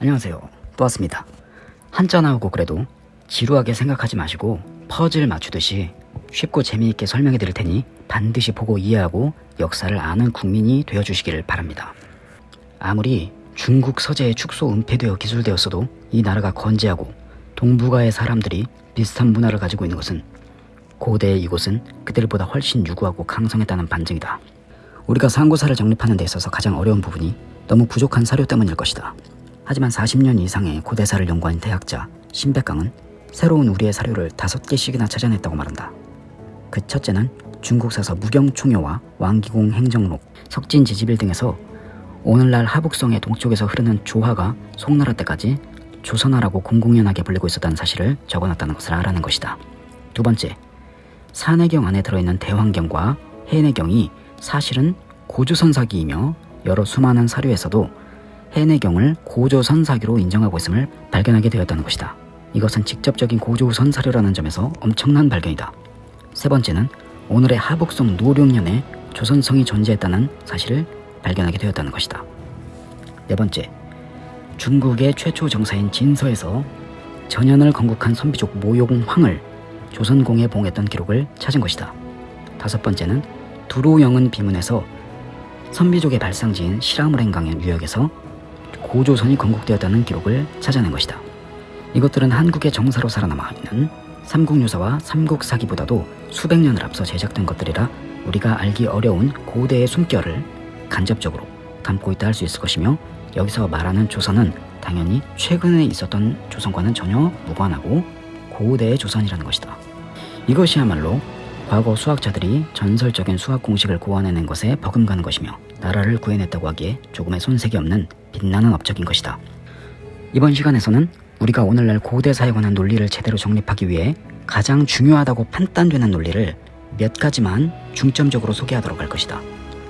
안녕하세요. 또 왔습니다. 한자 나오고 그래도 지루하게 생각하지 마시고 퍼즐 맞추듯이 쉽고 재미있게 설명해 드릴 테니 반드시 보고 이해하고 역사를 아는 국민이 되어주시기를 바랍니다. 아무리 중국 서재에 축소 은폐되어 기술되었어도 이 나라가 건재하고 동북아의 사람들이 비슷한 문화를 가지고 있는 것은 고대의 이곳은 그들보다 훨씬 유구하고 강성했다는 반증이다. 우리가 상고사를 정립하는 데 있어서 가장 어려운 부분이 너무 부족한 사료 때문일 것이다. 하지만 40년 이상의 고대사를 연구한 대학자 신백강은 새로운 우리의 사료를 다섯 개씩이나 찾아냈다고 말한다. 그 첫째는 중국 사서 무경총효와 왕기공 행정록, 석진지지빌 등에서 오늘날 하북성의 동쪽에서 흐르는 조화가 송나라 때까지 조선화라고 공공연하게 불리고 있었다는 사실을 적어놨다는 것을 알아낸 것이다. 두 번째, 산해경 안에 들어있는 대환경과 해내경이 사실은 고조선사기이며 여러 수많은 사료에서도 해내경을 고조선사기로 인정하고 있음을 발견하게 되었다는 것이다. 이것은 직접적인 고조선 사료라는 점에서 엄청난 발견이다. 세 번째는 오늘의 하북성 노룡년에 조선성이 존재했다는 사실을 발견하게 되었다는 것이다. 네 번째, 중국의 최초 정사인 진서에서 전현을 건국한 선비족 모용황을 조선공에 봉했던 기록을 찾은 것이다. 다섯 번째는 두로영은 비문에서 선비족의 발상지인 시라무랭강의 유역에서 고조선이 건국되었다는 기록을 찾아낸 것이다. 이것들은 한국의 정사로 살아남아 있는 삼국유사와 삼국사기보다도 수백 년을 앞서 제작된 것들이라 우리가 알기 어려운 고대의 숨결을 간접적으로 담고 있다 할 수 있을 것이며 여기서 말하는 조선은 당연히 최근에 있었던 조선과는 전혀 무관하고 고대의 조선이라는 것이다. 이것이야말로 과거 수학자들이 전설적인 수학 공식을 구원해낸 것에 버금가는 것이며 나라를 구해냈다고 하기에 조금의 손색이 없는 빛나는 업적인 것이다. 이번 시간에서는 우리가 오늘날 고대사에 관한 논리를 제대로 정립하기 위해 가장 중요하다고 판단되는 논리를 몇 가지만 중점적으로 소개하도록 할 것이다.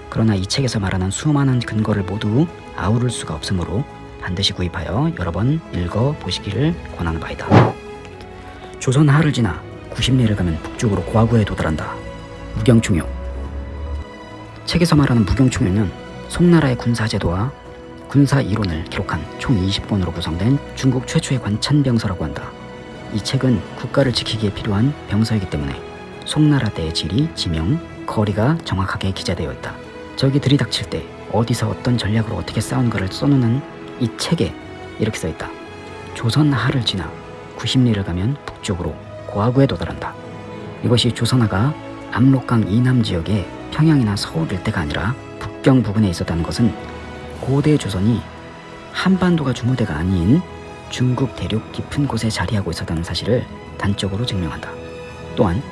그러나 이 책에서 말하는 수많은 근거를 모두 아우를 수가 없으므로 반드시 구입하여 여러 번 읽어 보시기를 권하는 바이다. 조선 하를 지나 90리를 가면 북쪽으로 과거에 도달한다. 무경총효 책에서 말하는 무경총효는 송나라의 군사제도와 군사 이론을 기록한 총 20권으로 구성된 중국 최초의 관찬병서라고 한다. 이 책은 국가를 지키기에 필요한 병서이기 때문에 송나라 때의 지리, 지명, 거리가 정확하게 기재되어 있다. 적이 들이닥칠 때 어디서 어떤 전략으로 어떻게 싸우는가를 써놓는 이 책에 이렇게 써있다. 조선 하를 지나 90리를 가면 북쪽으로 고하구에 도달한다. 이것이 조선하가 압록강 이남 지역의 평양이나 서울 일대가 아니라 북경 부근에 있었다는 것은 고대 조선이 한반도가 주무대가 아닌 중국 대륙 깊은 곳에 자리하고 있었다는 사실을 단적으로 증명한다. 또한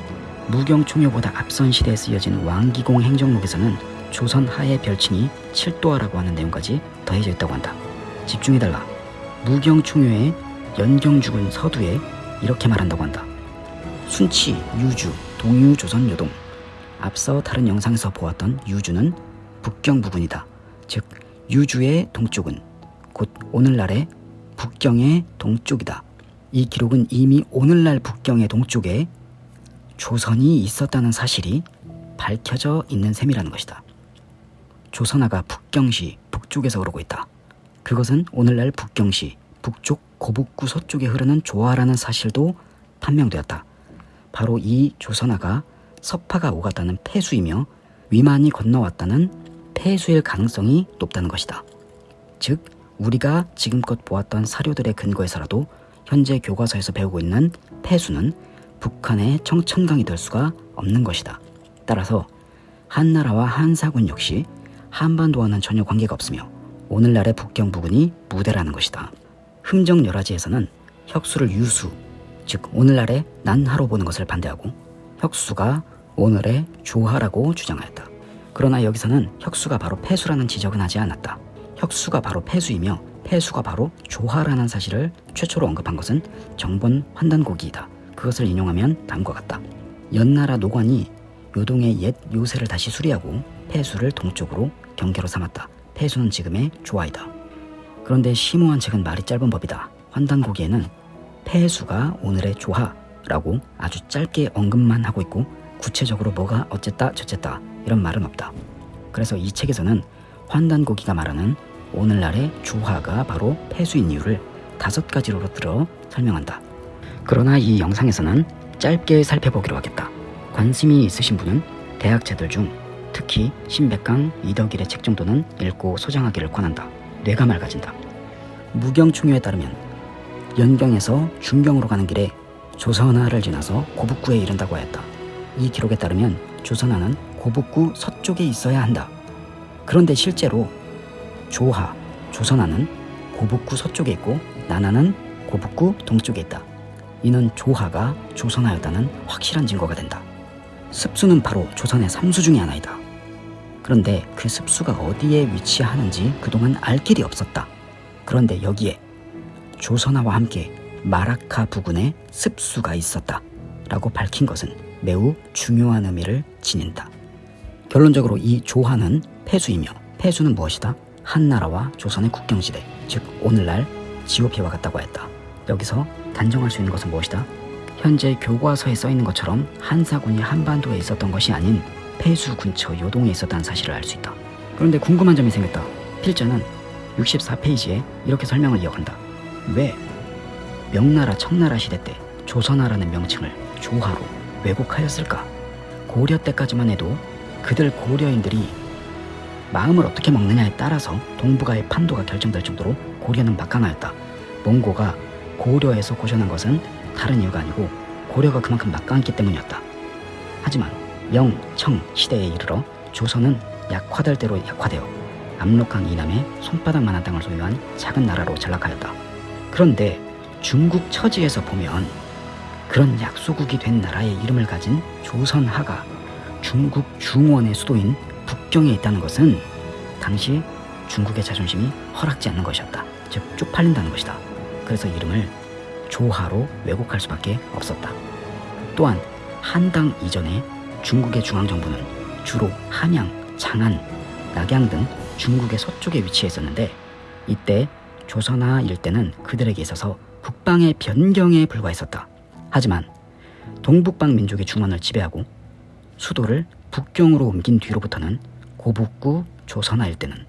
무경총효보다 앞선 시대에 쓰여진 왕기공 행정록에서는 조선 하의 별칭이 칠도하라고 하는 내용까지 더해져 있다고 한다. 집중해달라. 무경총효의 연경 죽은 서두에 이렇게 말한다고 한다. 순치, 유주, 동유, 조선, 요동. 앞서 다른 영상에서 보았던 유주는 북경 부근이다. 즉 유주의 동쪽은 곧 오늘날의 북경의 동쪽이다. 이 기록은 이미 오늘날 북경의 동쪽에 조선이 있었다는 사실이 밝혀져 있는 셈이라는 것이다. 조선하가 북경시 북쪽에서 오르고 있다. 그것은 오늘날 북경시 북쪽 고북구 서쪽에 흐르는 조화라는 사실도 판명되었다. 바로 이 조선하가 서파가 오갔다는 폐수이며 위만이 건너왔다는 폐수일 가능성이 높다는 것이다. 즉 우리가 지금껏 보았던 사료들의 근거에서라도 현재 교과서에서 배우고 있는 폐수는 북한의 청천강이 될 수가 없는 것이다. 따라서 한나라와 한사군 역시 한반도와는 전혀 관계가 없으며 오늘날의 북경 부근이 무대라는 것이다. 흠정 열화지에서는 혁수를 유수, 즉 오늘날의 난하로 보는 것을 반대하고 혁수가 오늘의 조하라고 주장하였다. 그러나 여기서는 혁수가 바로 폐수라는 지적은 하지 않았다. 혁수가 바로 폐수이며 폐수가 바로 조하라는 사실을 최초로 언급한 것은 정본 환단고기이다. 그것을 인용하면 다음과 같다. 연나라 노관이 요동의 옛 요새를 다시 수리하고 폐수를 동쪽으로 경계로 삼았다. 폐수는 지금의 조하이다. 그런데 심오한 책은 말이 짧은 법이다. 환단고기에는 폐수가 오늘의 조하라고 아주 짧게 언급만 하고 있고 구체적으로 뭐가 어쨌다 저쨌다 이런 말은 없다. 그래서 이 책에서는 환단고기가 말하는 오늘날의 조화가 바로 폐수인 이유를 다섯 가지로 들어 설명한다. 그러나 이 영상에서는 짧게 살펴보기로 하겠다. 관심이 있으신 분은 대학자들 중 특히 신백강, 이덕일의 책 정도는 읽고 소장하기를 권한다. 뇌가 맑아진다. 무경충효에 따르면 연경에서 중경으로 가는 길에 조선하를 지나서 고북구에 이른다고 하였다. 이 기록에 따르면 조선하는 고북구 서쪽에 있어야 한다. 그런데 실제로 조하, 조선하는 고북구 서쪽에 있고 나나는 고북구 동쪽에 있다. 이는 조하가 조선하였다는 확실한 증거가 된다. 습수는 바로 조선의 삼수 중의 하나이다. 그런데 그 습수가 어디에 위치하는지 그동안 알 길이 없었다. 그런데 여기에 조선하와 함께 마라카 부근에 습수가 있었다. 라고 밝힌 것은 매우 중요한 의미를 지닌다. 결론적으로 이 조하는 폐수이며 폐수는 무엇이다? 한나라와 조선의 국경지대, 즉 오늘날 지오피와 같다고 했다. 여기서 단정할 수 있는 것은 무엇이다? 현재 교과서에 써 있는 것처럼 한사군이 한반도에 있었던 것이 아닌 폐수 근처 요동에 있었다는 사실을 알 수 있다. 그런데 궁금한 점이 생겼다. 필자는 64페이지에 이렇게 설명을 이어간다. 왜 명나라 청나라 시대 때 조선하라는 명칭을 조하로 왜곡하였을까? 고려 때까지만 해도 그들 고려인들이 마음을 어떻게 먹느냐에 따라서 동북아의 판도가 결정될 정도로 고려는 막강하였다. 몽고가 고려에서 고전한 것은 다른 이유가 아니고 고려가 그만큼 막강했기 때문이었다. 하지만 명, 청 시대에 이르러 조선은 약화될 대로 약화되어 압록강 이남에 손바닥만한 땅을 소유한 작은 나라로 전락하였다. 그런데 중국 처지에서 보면 그런 약소국이 된 나라의 이름을 가진 조선하가 중국 중원의 수도인 북경에 있다는 것은 당시 중국의 자존심이 허락지 않는 것이었다. 즉 쪽팔린다는 것이다. 그래서 이름을 조하로 왜곡할 수밖에 없었다. 또한 한당 이전에 중국의 중앙정부는 주로 한양, 장안, 낙양 등 중국의 서쪽에 위치해 있었는데 이때 조선하 일대는 그들에게 있어서 북방의 변경에 불과했었다. 하지만 동북방 민족의 중원을 지배하고 수도를 북경으로 옮긴 뒤로부터는 고북구 조선 하 일대는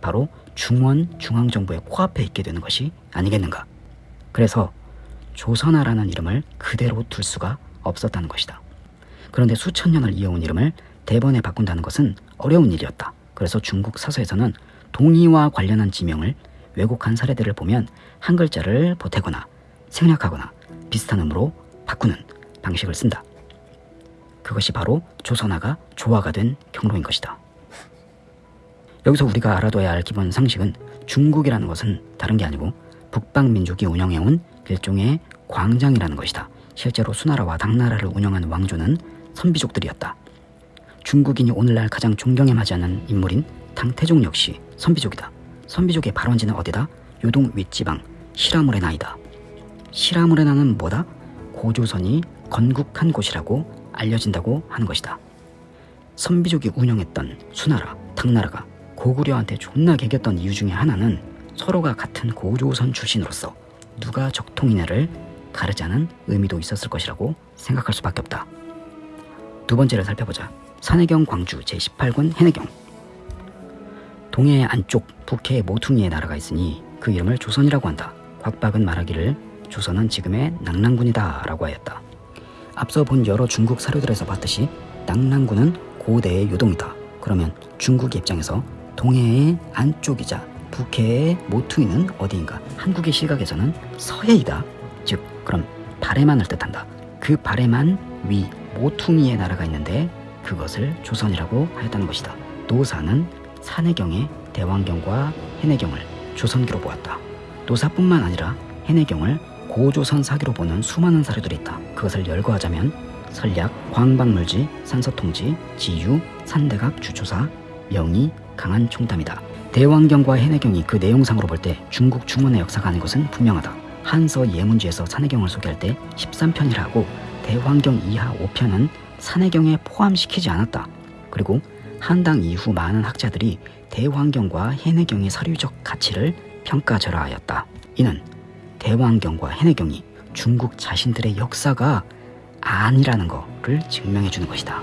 바로 중원 중앙정부의 코앞에 있게 되는 것이 아니겠는가. 그래서 조선하라는 이름을 그대로 둘 수가 없었다는 것이다. 그런데 수천 년을 이어온 이름을 대번에 바꾼다는 것은 어려운 일이었다. 그래서 중국 사서에서는 동의와 관련한 지명을 왜곡한 사례들을 보면 한 글자를 보태거나 생략하거나 비슷한 음으로 바꾸는 방식을 쓴다. 그것이 바로 조선화가 조화가 된 경로인 것이다. 여기서 우리가 알아둬야 할 기본 상식은 중국이라는 것은 다른 게 아니고 북방 민족이 운영해온 일종의 광장이라는 것이다. 실제로 수나라와 당나라를 운영한 왕조는 선비족들이었다. 중국인이 오늘날 가장 존경해하지 않는 인물인 당태종 역시 선비족이다. 선비족의 발원지는 어디다? 요동 윗지방 시라무레나이다. 시라무레나는 뭐다? 고조선이 건국한 곳이라고 알려진다고 하는 것이다. 선비족이 운영했던 수나라, 당나라가 고구려한테 존나 개겼던 이유 중에 하나는 서로가 같은 고조선 출신으로서 누가 적통이냐를 가르자는 의미도 있었을 것이라고 생각할 수밖에 없다. 두 번째를 살펴보자. 산해경 광주 제18군 해내경 동해 안쪽 북해의 모퉁이에 나라가 있으니 그 이름을 조선이라고 한다. 곽박은 말하기를 조선은 지금의 낙랑군이다 라고 하였다. 앞서 본 여러 중국 사료들에서 봤듯이 낙랑군은 고대의 요동이다. 그러면 중국의 입장에서 동해의 안쪽이자 북해의 모퉁이는 어디인가? 한국의 시각에서는 서해이다. 즉, 그럼 발해만을 뜻한다. 그 발해만 위 모퉁이의 나라가 있는데 그것을 조선이라고 하였다는 것이다. 노사는 산해경의 대왕경과 해내경을 조선기로 보았다. 노사뿐만 아니라 해내경을 고조선 사기로 보는 수많은 사례들이 있다. 그것을 열거하자면 설약, 광박물지, 산서통지, 지유, 산대각, 주초사, 명의, 강한 총담이다. 대왕경과 해내경이 그 내용상으로 볼 때 중국 중원의 역사가 아닌 것은 분명하다. 한서 예문지에서 산해경을 소개할 때 13편이라 하고 대왕경 이하 5편은 산해경에 포함시키지 않았다. 그리고 한당 이후 많은 학자들이 대왕경과 해내경의 사료적 가치를 평가절하하였다. 이는 대왕경과 해내경이 중국 자신들의 역사가 아니라는 것을 증명해 주는 것이다.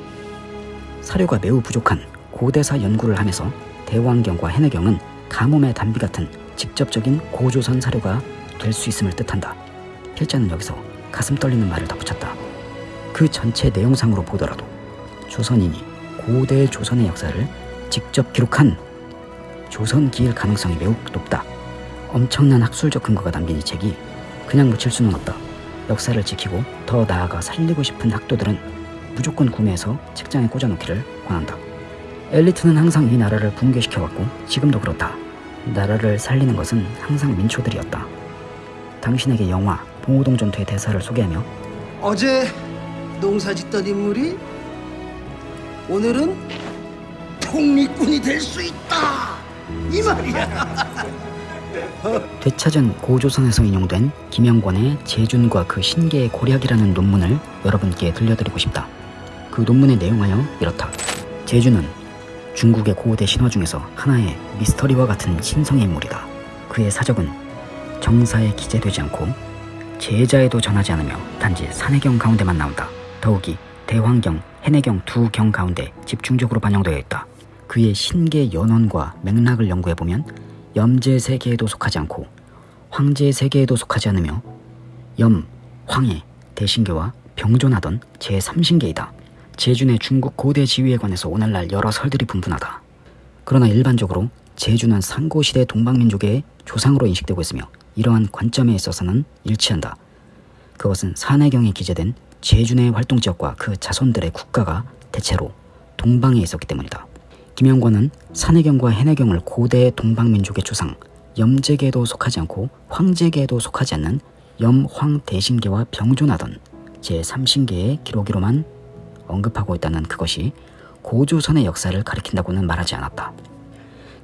사료가 매우 부족한 고대사 연구를 하면서 대왕경과 해내경은 가뭄의 단비 같은 직접적인 고조선 사료가 될 수 있음을 뜻한다. 필자는 여기서 가슴 떨리는 말을 덧붙였다. 그 전체 내용상으로 보더라도 조선인이 고대 조선의 역사를 직접 기록한 조선기일 가능성이 매우 높다. 엄청난 학술적 근거가 담긴 이 책이 그냥 묻힐 수는 없다. 역사를 지키고 더 나아가 살리고 싶은 학도들은 무조건 구매해서 책장에 꽂아놓기를 권한다. 엘리트는 항상 이 나라를 붕괴시켜왔고 지금도 그렇다. 나라를 살리는 것은 항상 민초들이었다. 당신에게 영화 봉오동 전투의 대사를 소개하며 어제 농사 짓던 인물이 오늘은 독립군이 될 수 있다 이 말이야 되찾은 고조선에서 인용된 김영권의 제준과 그 신계의 고략이라는 논문을 여러분께 들려드리고 싶다. 그 논문의 내용하여 이렇다. 제주는 중국의 고대 신화 중에서 하나의 미스터리와 같은 신성의 인물이다. 그의 사적은 정사에 기재되지 않고 제자에도 전하지 않으며 단지 산해경 가운데만 나온다. 더욱이 대환경, 해내경 두 경 가운데 집중적으로 반영되어 있다. 그의 신계 연원과 맥락을 연구해보면 염제 세계에도 속하지 않고 황제 세계에도 속하지 않으며 염, 황해, 대신계와 병존하던 제3신계이다. 제준의 중국 고대 지위에 관해서 오늘날 여러 설들이 분분하다. 그러나 일반적으로 제주는 상고시대 동방민족의 조상으로 인식되고 있으며 이러한 관점에 있어서는 일치한다. 그것은 산해경에 기재된 제준의 활동지역과 그 자손들의 국가가 대체로 동방에 있었기 때문이다. 김영권은 산해경과 해내경을 고대 동방민족의 조상 염제계에도 속하지 않고 황제계에도 속하지 않는 염황 대신계와 병존하던 제3신계의 기록으로만 언급하고 있다는 그것이 고조선의 역사를 가리킨다고는 말하지 않았다.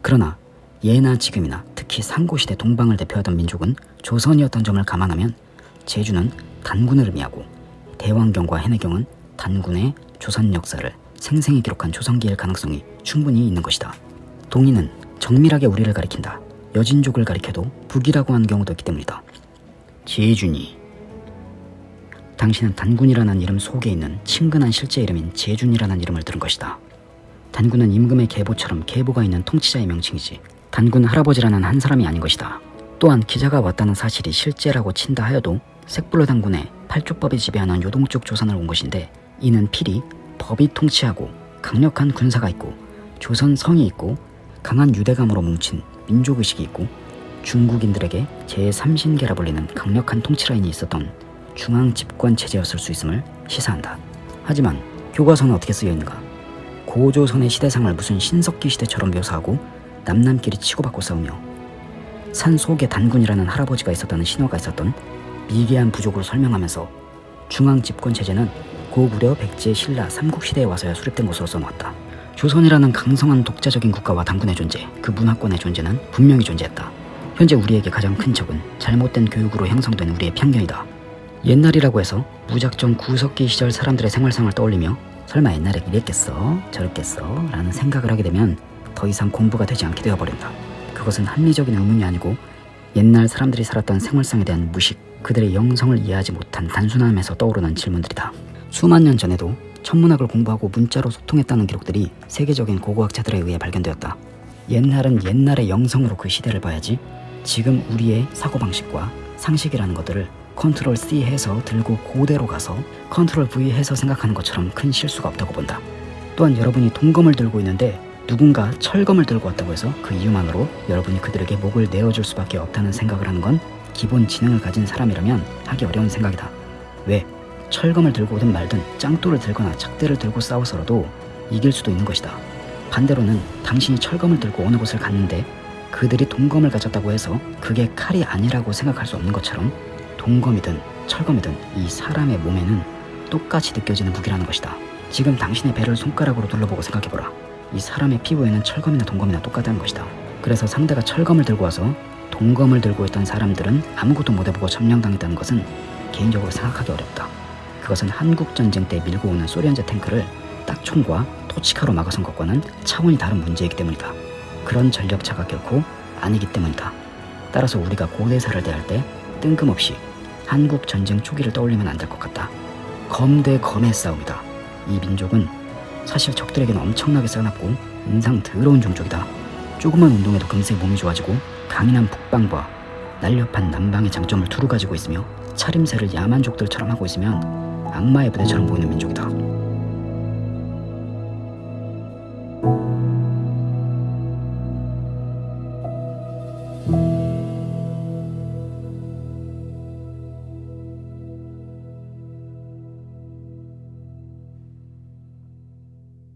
그러나 예나 지금이나 특히 상고시대 동방을 대표하던 민족은 조선이었던 점을 감안하면 제주는 단군을 의미하고 대왕경과 해내경은 단군의 조선 역사를 생생히 기록한 조선기일 가능성이 충분히 있는 것이다. 동의는 정밀하게 우리를 가리킨다. 여진족을 가리켜도 북이라고 하는 경우도 있기 때문이다. 제준이 당신은 단군이라는 이름 속에 있는 친근한 실제 이름인 제준이라는 이름을 들은 것이다. 단군은 임금의 계보처럼 계보가 있는 통치자의 명칭이지 단군 할아버지라는 한 사람이 아닌 것이다. 또한 기자가 왔다는 사실이 실제라고 친다 하여도 색불로 단군의 팔족법이 지배하는 요동쪽 조선을 온 것인데 이는 필히 법이 통치하고 강력한 군사가 있고 조선 성이 있고 강한 유대감으로 뭉친 민족의식이 있고 중국인들에게 제3신계라 불리는 강력한 통치라인이 있었던 중앙 집권 체제였을 수 있음을 시사한다. 하지만 교과서는 어떻게 쓰여 있는가? 고조선의 시대상을 무슨 신석기 시대처럼 묘사하고 남남끼리 치고받고 싸우며 산 속에 단군이라는 할아버지가 있었다는 신화가 있었던 미개한 부족으로 설명하면서 중앙 집권 체제는 고구려 백제 신라 삼국시대에 와서야 수립된 것으로 써놓았다. 조선이라는 강성한 독자적인 국가와 당군의 존재, 그 문화권의 존재는 분명히 존재했다. 현재 우리에게 가장 큰 적은 잘못된 교육으로 형성된 우리의 편견이다. 옛날이라고 해서 무작정 구석기 시절 사람들의 생활상을 떠올리며 설마 옛날에 이랬겠어? 저랬겠어? 라는 생각을 하게 되면 더 이상 공부가 되지 않게 되어버린다. 그것은 합리적인 의문이 아니고 옛날 사람들이 살았던 생활상에 대한 무식, 그들의 영성을 이해하지 못한 단순함에서 떠오르는 질문들이다. 수만 년 전에도 천문학을 공부하고 문자로 소통했다는 기록들이 세계적인 고고학자들에 의해 발견되었다. 옛날은 옛날의 영성으로 그 시대를 봐야지 지금 우리의 사고방식과 상식이라는 것들을 control C 해서 들고 고대로 가서 control V 해서 생각하는 것처럼 큰 실수가 없다고 본다. 또한 여러분이 동검을 들고 있는데 누군가 철검을 들고 왔다고 해서 그 이유만으로 여러분이 그들에게 목을 내어줄 수밖에 없다는 생각을 하는 건 기본 지능을 가진 사람이라면 하기 어려운 생각이다. 왜? 철검을 들고 오든 말든 짱돌을 들거나 작대를 들고 싸워서라도 이길 수도 있는 것이다. 반대로는 당신이 철검을 들고 어느 곳을 갔는데 그들이 동검을 가졌다고 해서 그게 칼이 아니라고 생각할 수 없는 것처럼 동검이든 철검이든 이 사람의 몸에는 똑같이 느껴지는 무기라는 것이다. 지금 당신의 배를 손가락으로 둘러보고 생각해보라. 이 사람의 피부에는 철검이나 동검이나 똑같다는 것이다. 그래서 상대가 철검을 들고 와서 동검을 들고 있던 사람들은 아무것도 못해보고 점령당했다는 것은 개인적으로 생각하기 어렵다. 그것은 한국전쟁 때 밀고 오는 소련제 탱크를 딱총과 토치카로 막아선 것과는 차원이 다른 문제이기 때문이다. 그런 전력차가 결코 아니기 때문이다. 따라서 우리가 고대사를 대할 때 뜬금없이 한국 전쟁 초기를 떠올리면 안 될 것 같다. 검 대 검의 싸움이다. 이 민족은 사실 적들에게는 엄청나게 싸납고 인상 더러운 종족이다. 조그만 운동에도 금세 몸이 좋아지고 강인한 북방과 날렵한 남방의 장점을 두루 가지고 있으며 차림새를 야만족들처럼 하고 있으면 악마의 부대처럼 보이는 민족이다.